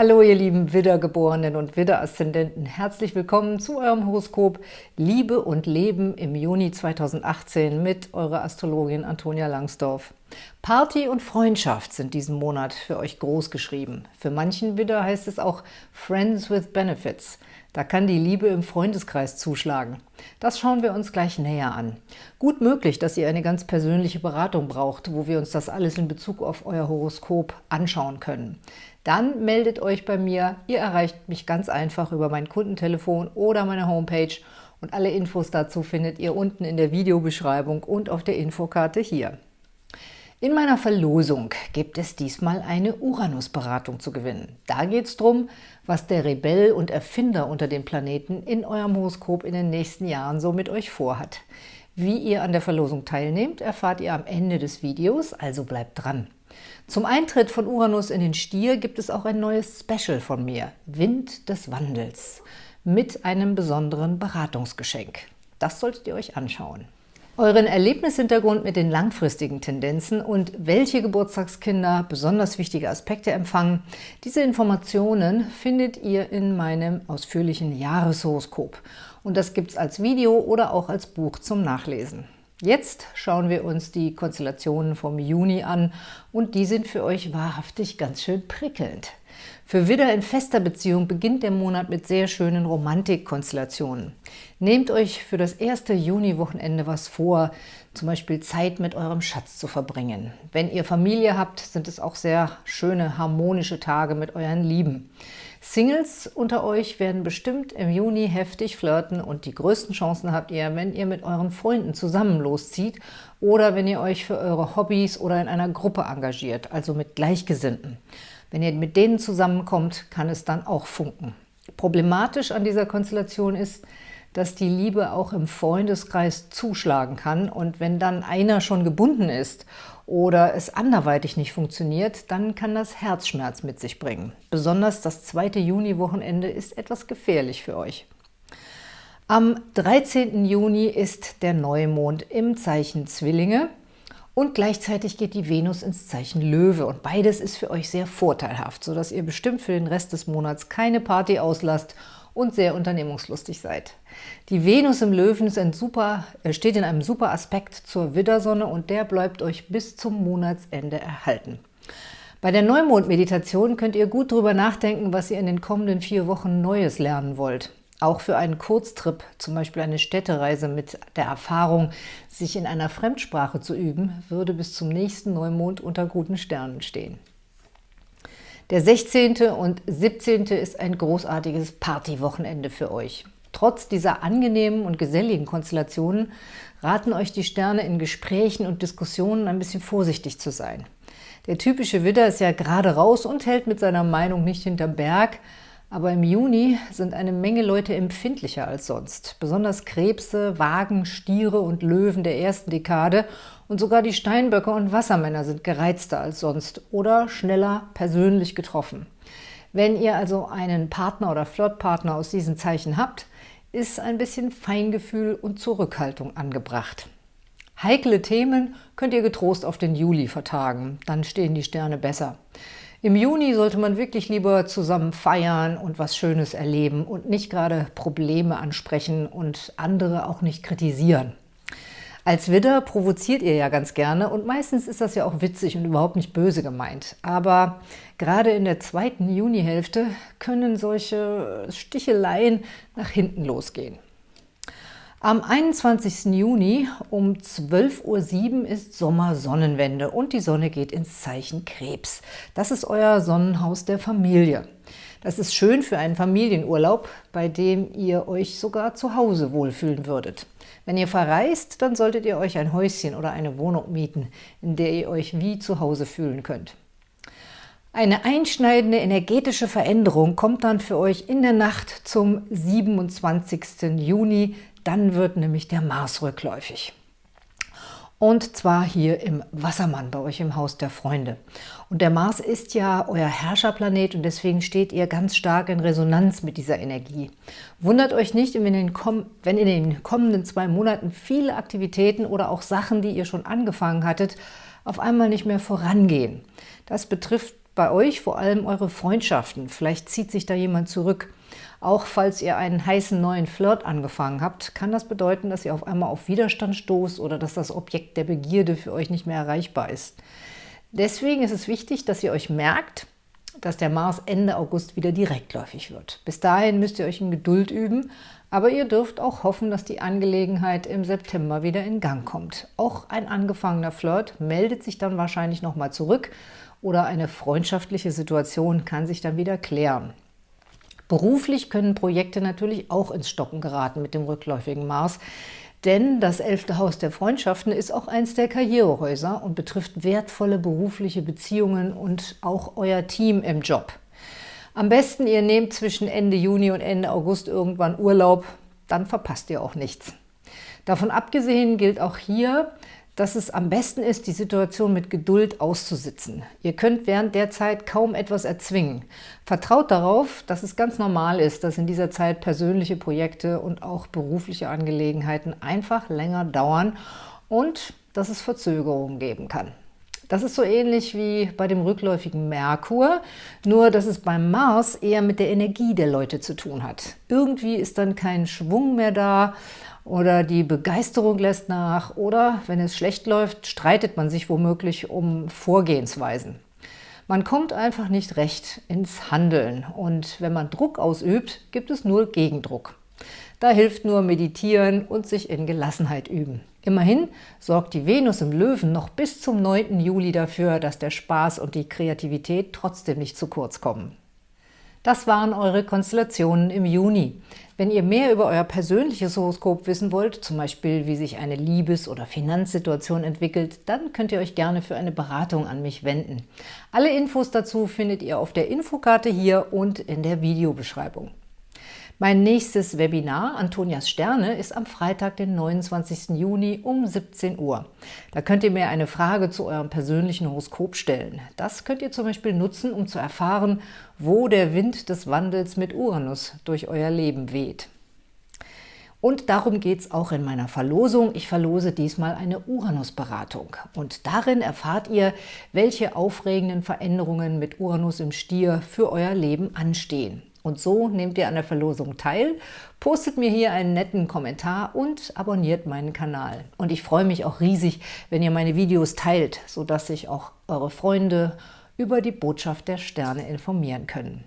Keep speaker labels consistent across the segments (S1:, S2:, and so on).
S1: Hallo ihr lieben Widdergeborenen und Widderaszendenten, herzlich willkommen zu eurem Horoskop Liebe und Leben im Juni 2018 mit eurer Astrologin Antonia Langsdorf. Party und Freundschaft sind diesen Monat für euch groß geschrieben. Für manchen Widder heißt es auch Friends with Benefits. Da kann die Liebe im Freundeskreis zuschlagen. Das schauen wir uns gleich näher an. Gut möglich, dass ihr eine ganz persönliche Beratung braucht, wo wir uns das alles in Bezug auf euer Horoskop anschauen können. Dann meldet euch bei mir. Ihr erreicht mich ganz einfach über mein Kundentelefon oder meine Homepage und alle Infos dazu findet ihr unten in der Videobeschreibung und auf der Infokarte hier. In meiner Verlosung gibt es diesmal eine Uranus-Beratung zu gewinnen. Da geht es darum, was der Rebell und Erfinder unter den Planeten in eurem Horoskop in den nächsten Jahren so mit euch vorhat. Wie ihr an der Verlosung teilnehmt, erfahrt ihr am Ende des Videos, also bleibt dran. Zum Eintritt von Uranus in den Stier gibt es auch ein neues Special von mir, Wind des Wandels, mit einem besonderen Beratungsgeschenk. Das solltet ihr euch anschauen euren Erlebnishintergrund mit den langfristigen Tendenzen und welche Geburtstagskinder besonders wichtige Aspekte empfangen. Diese Informationen findet ihr in meinem ausführlichen Jahreshoroskop. Und das gibt es als Video oder auch als Buch zum Nachlesen. Jetzt schauen wir uns die Konstellationen vom Juni an und die sind für euch wahrhaftig ganz schön prickelnd. Für Widder in fester Beziehung beginnt der Monat mit sehr schönen Romantikkonstellationen. Nehmt euch für das erste Juni-Wochenende was vor, zum Beispiel Zeit mit eurem Schatz zu verbringen. Wenn ihr Familie habt, sind es auch sehr schöne, harmonische Tage mit euren Lieben. Singles unter euch werden bestimmt im Juni heftig flirten und die größten Chancen habt ihr, wenn ihr mit euren Freunden zusammen loszieht oder wenn ihr euch für eure Hobbys oder in einer Gruppe engagiert, also mit Gleichgesinnten. Wenn ihr mit denen zusammenkommt, kann es dann auch funken. Problematisch an dieser Konstellation ist, dass die Liebe auch im Freundeskreis zuschlagen kann und wenn dann einer schon gebunden ist oder es anderweitig nicht funktioniert, dann kann das Herzschmerz mit sich bringen. Besonders das zweite Juni-Wochenende ist etwas gefährlich für euch. Am 13. Juni ist der Neumond im Zeichen Zwillinge und gleichzeitig geht die Venus ins Zeichen Löwe und beides ist für euch sehr vorteilhaft, sodass ihr bestimmt für den Rest des Monats keine Party auslasst und sehr unternehmungslustig seid. Die Venus im Löwen super, äh, steht in einem super Aspekt zur Widdersonne und der bleibt euch bis zum Monatsende erhalten. Bei der Neumond-Meditation könnt ihr gut darüber nachdenken, was ihr in den kommenden vier Wochen Neues lernen wollt. Auch für einen Kurztrip, zum Beispiel eine Städtereise mit der Erfahrung, sich in einer Fremdsprache zu üben, würde bis zum nächsten Neumond unter guten Sternen stehen. Der 16. und 17. ist ein großartiges Partywochenende für euch. Trotz dieser angenehmen und geselligen Konstellationen raten euch die Sterne in Gesprächen und Diskussionen ein bisschen vorsichtig zu sein. Der typische Widder ist ja gerade raus und hält mit seiner Meinung nicht hinterm Berg, aber im Juni sind eine Menge Leute empfindlicher als sonst. Besonders Krebse, Wagen, Stiere und Löwen der ersten Dekade und sogar die Steinböcke und Wassermänner sind gereizter als sonst oder schneller persönlich getroffen. Wenn ihr also einen Partner oder Flirtpartner aus diesen Zeichen habt, ist ein bisschen Feingefühl und Zurückhaltung angebracht. Heikle Themen könnt ihr getrost auf den Juli vertagen, dann stehen die Sterne besser. Im Juni sollte man wirklich lieber zusammen feiern und was Schönes erleben und nicht gerade Probleme ansprechen und andere auch nicht kritisieren. Als Widder provoziert ihr ja ganz gerne und meistens ist das ja auch witzig und überhaupt nicht böse gemeint. Aber gerade in der zweiten Junihälfte können solche Sticheleien nach hinten losgehen. Am 21. Juni um 12.07 Uhr ist Sommersonnenwende und die Sonne geht ins Zeichen Krebs. Das ist euer Sonnenhaus der Familie. Das ist schön für einen Familienurlaub, bei dem ihr euch sogar zu Hause wohlfühlen würdet. Wenn ihr verreist, dann solltet ihr euch ein Häuschen oder eine Wohnung mieten, in der ihr euch wie zu Hause fühlen könnt. Eine einschneidende energetische Veränderung kommt dann für euch in der Nacht zum 27. Juni dann wird nämlich der Mars rückläufig. Und zwar hier im Wassermann, bei euch im Haus der Freunde. Und der Mars ist ja euer Herrscherplanet und deswegen steht ihr ganz stark in Resonanz mit dieser Energie. Wundert euch nicht, wenn in, den kommenden zwei Monaten viele Aktivitäten oder auch Sachen, die ihr schon angefangen hattet, auf einmal nicht mehr vorangehen. Das betrifft bei euch vor allem eure Freundschaften. Vielleicht zieht sich da jemand zurück. Auch falls ihr einen heißen neuen Flirt angefangen habt, kann das bedeuten, dass ihr auf einmal auf Widerstand stoßt oder dass das Objekt der Begierde für euch nicht mehr erreichbar ist. Deswegen ist es wichtig, dass ihr euch merkt, dass der Mars Ende August wieder direktläufig wird. Bis dahin müsst ihr euch in Geduld üben, aber ihr dürft auch hoffen, dass die Angelegenheit im September wieder in Gang kommt. Auch ein angefangener Flirt meldet sich dann wahrscheinlich nochmal zurück oder eine freundschaftliche Situation kann sich dann wieder klären. Beruflich können Projekte natürlich auch ins Stocken geraten mit dem rückläufigen Mars, denn das elfte Haus der Freundschaften ist auch eins der Karrierehäuser und betrifft wertvolle berufliche Beziehungen und auch euer Team im Job. Am besten, ihr nehmt zwischen Ende Juni und Ende August irgendwann Urlaub, dann verpasst ihr auch nichts. Davon abgesehen gilt auch hier, dass es am besten ist, die Situation mit Geduld auszusitzen. Ihr könnt während der Zeit kaum etwas erzwingen. Vertraut darauf, dass es ganz normal ist, dass in dieser Zeit persönliche Projekte und auch berufliche Angelegenheiten einfach länger dauern und dass es Verzögerungen geben kann. Das ist so ähnlich wie bei dem rückläufigen Merkur, nur dass es beim Mars eher mit der Energie der Leute zu tun hat. Irgendwie ist dann kein Schwung mehr da oder die Begeisterung lässt nach oder, wenn es schlecht läuft, streitet man sich womöglich um Vorgehensweisen. Man kommt einfach nicht recht ins Handeln und wenn man Druck ausübt, gibt es nur Gegendruck. Da hilft nur Meditieren und sich in Gelassenheit üben. Immerhin sorgt die Venus im Löwen noch bis zum 9. Juli dafür, dass der Spaß und die Kreativität trotzdem nicht zu kurz kommen. Das waren eure Konstellationen im Juni. Wenn ihr mehr über euer persönliches Horoskop wissen wollt, zum Beispiel wie sich eine Liebes- oder Finanzsituation entwickelt, dann könnt ihr euch gerne für eine Beratung an mich wenden. Alle Infos dazu findet ihr auf der Infokarte hier und in der Videobeschreibung. Mein nächstes Webinar, Antonias Sterne, ist am Freitag, den 29. Juni um 17 Uhr. Da könnt ihr mir eine Frage zu eurem persönlichen Horoskop stellen. Das könnt ihr zum Beispiel nutzen, um zu erfahren, wo der Wind des Wandels mit Uranus durch euer Leben weht. Und darum geht es auch in meiner Verlosung. Ich verlose diesmal eine Uranus-Beratung. Und darin erfahrt ihr, welche aufregenden Veränderungen mit Uranus im Stier für euer Leben anstehen. Und so nehmt ihr an der Verlosung teil, postet mir hier einen netten Kommentar und abonniert meinen Kanal. Und ich freue mich auch riesig, wenn ihr meine Videos teilt, sodass sich auch eure Freunde über die Botschaft der Sterne informieren können.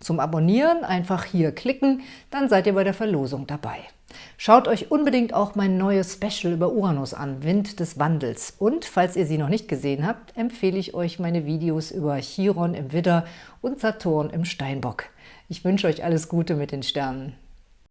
S1: Zum Abonnieren einfach hier klicken, dann seid ihr bei der Verlosung dabei. Schaut euch unbedingt auch mein neues Special über Uranus an, Wind des Wandels. Und falls ihr sie noch nicht gesehen habt, empfehle ich euch meine Videos über Chiron im Widder und Saturn im Steinbock. Ich wünsche euch alles Gute mit den Sternen.